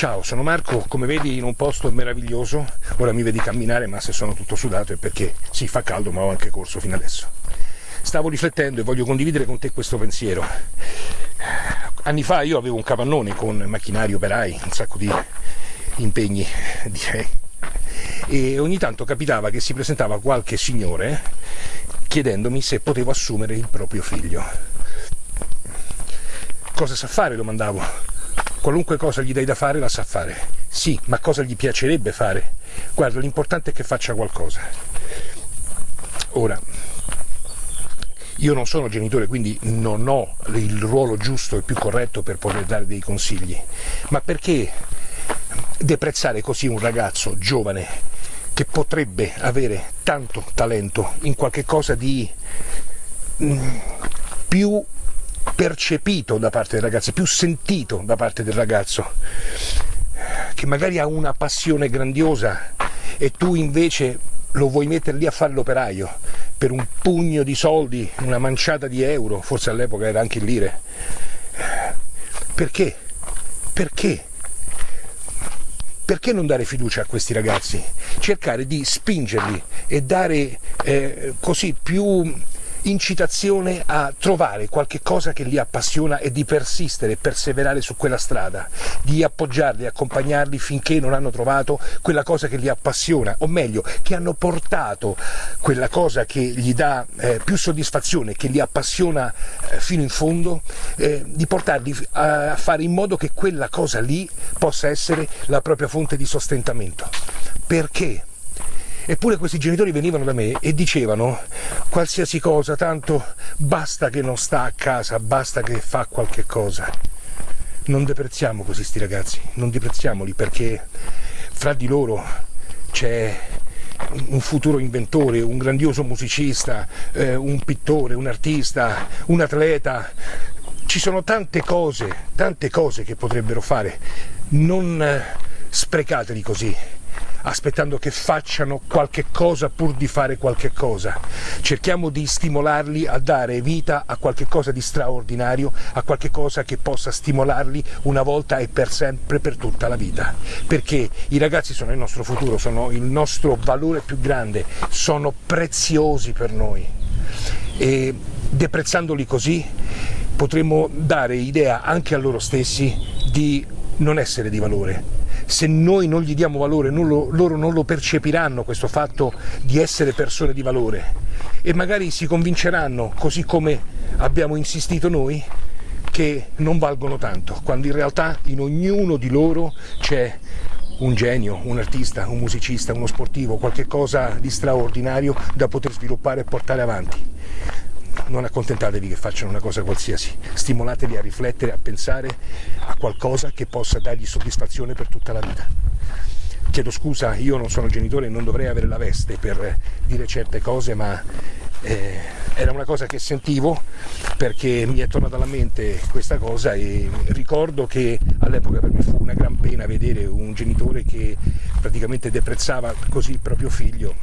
Ciao, sono Marco, come vedi in un posto meraviglioso, ora mi vedi camminare ma se sono tutto sudato è perché sì, fa caldo ma ho anche corso fino adesso. Stavo riflettendo e voglio condividere con te questo pensiero. Anni fa io avevo un capannone con macchinari, operai, un sacco di impegni direi e ogni tanto capitava che si presentava qualche signore chiedendomi se potevo assumere il proprio figlio. Cosa sa fare? domandavo. Qualunque cosa gli dai da fare la sa fare. Sì, ma cosa gli piacerebbe fare? Guarda, l'importante è che faccia qualcosa. Ora, io non sono genitore, quindi non ho il ruolo giusto e più corretto per poter dare dei consigli, ma perché deprezzare così un ragazzo giovane che potrebbe avere tanto talento in qualche cosa di mm, più percepito da parte del ragazzo, più sentito da parte del ragazzo, che magari ha una passione grandiosa e tu invece lo vuoi mettere lì a fare l'operaio per un pugno di soldi, una manciata di euro, forse all'epoca era anche in lire. Perché? Perché? perché non dare fiducia a questi ragazzi? Cercare di spingerli e dare eh, così più incitazione a trovare qualche cosa che li appassiona e di persistere, perseverare su quella strada, di appoggiarli, accompagnarli finché non hanno trovato quella cosa che li appassiona, o meglio, che hanno portato quella cosa che gli dà eh, più soddisfazione, che li appassiona eh, fino in fondo, eh, di portarli a fare in modo che quella cosa lì possa essere la propria fonte di sostentamento. Perché? Eppure questi genitori venivano da me e dicevano qualsiasi cosa, tanto basta che non sta a casa, basta che fa qualche cosa. Non deprezziamo così sti ragazzi, non deprezziamoli perché fra di loro c'è un futuro inventore, un grandioso musicista, eh, un pittore, un artista, un atleta. Ci sono tante cose, tante cose che potrebbero fare. Non eh, sprecateli così aspettando che facciano qualche cosa pur di fare qualche cosa. Cerchiamo di stimolarli a dare vita a qualche cosa di straordinario, a qualche cosa che possa stimolarli una volta e per sempre, per tutta la vita. Perché i ragazzi sono il nostro futuro, sono il nostro valore più grande, sono preziosi per noi. E deprezzandoli così potremo dare idea anche a loro stessi di non essere di valore, se noi non gli diamo valore, non lo, loro non lo percepiranno questo fatto di essere persone di valore. E magari si convinceranno, così come abbiamo insistito noi, che non valgono tanto, quando in realtà in ognuno di loro c'è un genio, un artista, un musicista, uno sportivo, qualche cosa di straordinario da poter sviluppare e portare avanti non accontentatevi che facciano una cosa qualsiasi, stimolateli a riflettere, a pensare a qualcosa che possa dargli soddisfazione per tutta la vita. Chiedo scusa, io non sono genitore e non dovrei avere la veste per dire certe cose, ma eh, era una cosa che sentivo perché mi è tornata alla mente questa cosa e ricordo che all'epoca per me fu una gran pena vedere un genitore che praticamente deprezzava così il proprio figlio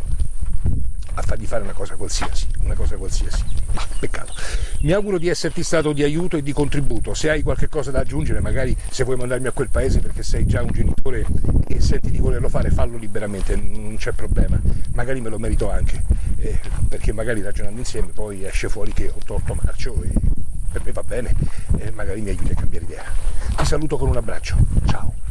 a fargli fare una cosa qualsiasi, una cosa qualsiasi. Ma peccato. Mi auguro di esserti stato di aiuto e di contributo. Se hai qualche cosa da aggiungere, magari se vuoi mandarmi a quel paese perché sei già un genitore e senti di volerlo fare, fallo liberamente, non c'è problema. Magari me lo merito anche, eh, perché magari ragionando insieme poi esce fuori che ho torto marcio e per me va bene e magari mi aiuti a cambiare idea. Ti saluto con un abbraccio. Ciao.